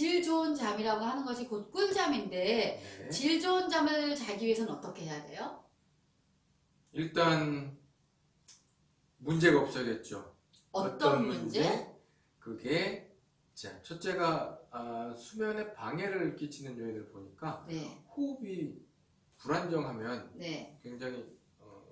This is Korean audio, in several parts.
질 좋은 잠이라고 하는 것이 곧 꿀잠인데 네. 질 좋은 잠을 자기 위해서는 어떻게 해야 돼요? 일단 문제가 없어야겠죠. 어떤, 문제? 그게 자 첫째가 아, 수면에 방해를 끼치는 요인을 보니까 네, 호흡이 불안정하면 네. 굉장히 어,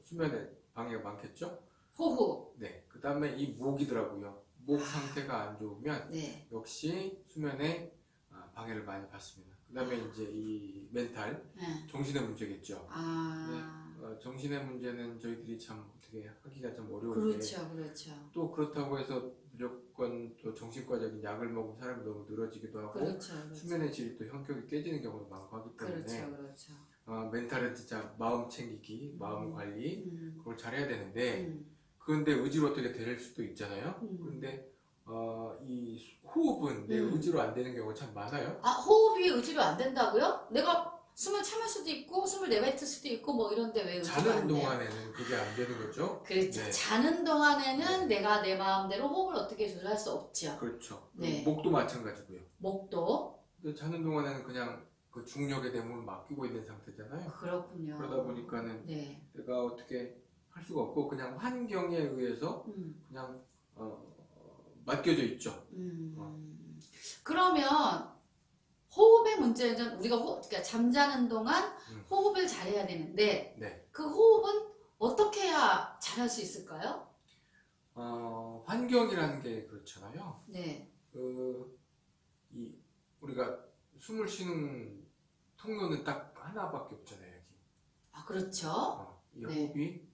수면에 방해가 많겠죠. 호흡. 네. 그 다음에 이 목이더라고요. 목 상태가 안 좋으면 네, 역시 수면에 아, 방해를 많이 받습니다. 그 다음에 이제 이 멘탈, 네. 정신의 문제겠죠. 아, 어, 정신의 문제는 저희들이 참 어떻게 하기가 좀 어려운데 그렇죠, 그렇죠. 또 그렇다고 해서 무조건 또 정신과적인 약을 먹은 사람이 너무 늘어지기도 하고 그렇죠, 그렇죠. 수면의 질이 또 현격히 깨지는 경우도 많고 하기 때문에 그렇죠, 그렇죠. 어, 멘탈은 진짜 마음 챙기기, 마음 음. 관리 음, 그걸 잘해야 되는데 음, 그런데 의지로 어떻게 될 수도 있잖아요. 음. 그런데 어, 이 호흡은 내 음. 의지로 안 되는 경우가 참 많아요. 아, 호흡이 의지로 안 된다고요? 내가 숨을 참을 수도 있고, 숨을 내뱉을 수도 있고, 뭐 이런데 왜 의지가 자는 안? 동안에는 그게 안 되는 거죠. 그렇죠. 네. 자는 동안에는 내가 내 마음대로 호흡을 어떻게 조절할 수 없죠. 그렇죠. 네. 목도 마찬가지고요. 목도. 자는 동안에는 그냥 그 중력의 대문을 맡기고 있는 상태잖아요. 그렇군요. 그러다 보니까 는 네. 내가 어떻게 할 수가 없고 그냥 환경에 의해서 음, 그냥 어, 어, 맡겨져 있죠. 음. 어. 그러면 호흡의 문제는 우리가 호, 그러니까 잠자는 동안 음. 호흡을 잘해야 되는데 네. 그 호흡은 어떻게 해야 잘할 수 있을까요? 어, 환경이라는 게 그렇잖아요. 네. 그, 이, 우리가 숨을 쉬는 통로는 딱 하나밖에 없잖아요, 여기. 아, 그렇죠. 어, 이 네. 호흡이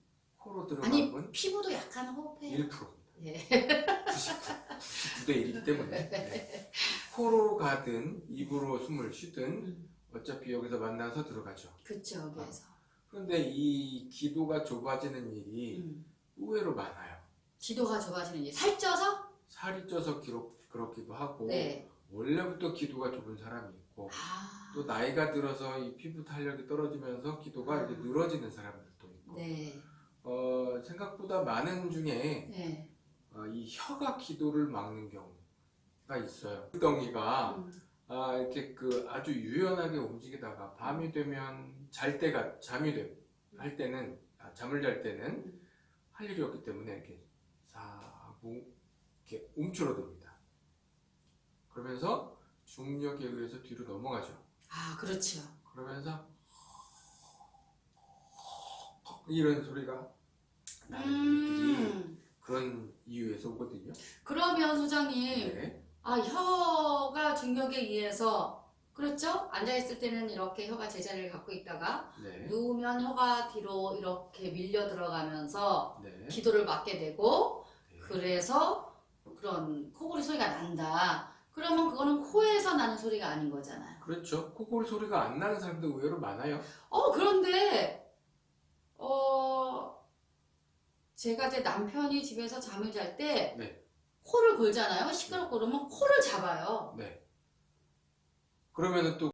코로 아니, 들어가면 피부도 약간 호흡해요. 1%입니다. 예. 99, 대 1이기 때문에. 네. 코로 가든 입으로 숨을 쉬든 음, 어차피 여기서 만나서 들어가죠. 그쵸, 여기에서. 그런데 이 기도가 좁아지는 일이 음. 의외로 많아요. 기도가 좁아지는 일. 살 쪄서? 살이 쪄서 기록, 그렇기도 하고 네. 원래부터 기도가 좁은 사람이 있고 아. 또 나이가 들어서 이 피부 탄력이 떨어지면서 기도가 이제 늘어지는 사람들도 있고 네. 어, 생각보다 많은 중에 네. 어, 이 혀가 기도를 막는 경우가 있어요. 덩이가 음, 아, 이렇게 그 아주 유연하게 움직이다가 밤이 되면 잘 때가 잠이 돼, 할 때는 아, 잠을 잘 때는 음. 할 일이 없기 때문에 이렇게 싹 움- 이렇게 움츠러듭니다. 그러면서 중력에 의해서 뒤로 넘어가죠. 아, 그렇죠. 그러면서 이런 소리가 나는 음. 그런 이유에서 오거든요. 그러면 소장님, 네. 아, 혀가 중력에 의해서, 그렇죠? 앉아있을 때는 이렇게 혀가 제자리를 갖고 있다가, 네. 누우면 혀가 뒤로 이렇게 밀려 들어가면서 네. 기도를 막게 되고, 네. 그래서 그런 코골이 소리가 난다. 그러면 그거는 코에서 나는 소리가 아닌 거잖아요. 그렇죠. 코골 소리가 안 나는 사람도 의외로 많아요. 어, 그런데, 어, 제가 제 남편이 집에서 잠을 잘 때, 네. 코를 골잖아요. 시끄럽고 그러면 코를 잡아요. 네. 그러면은 또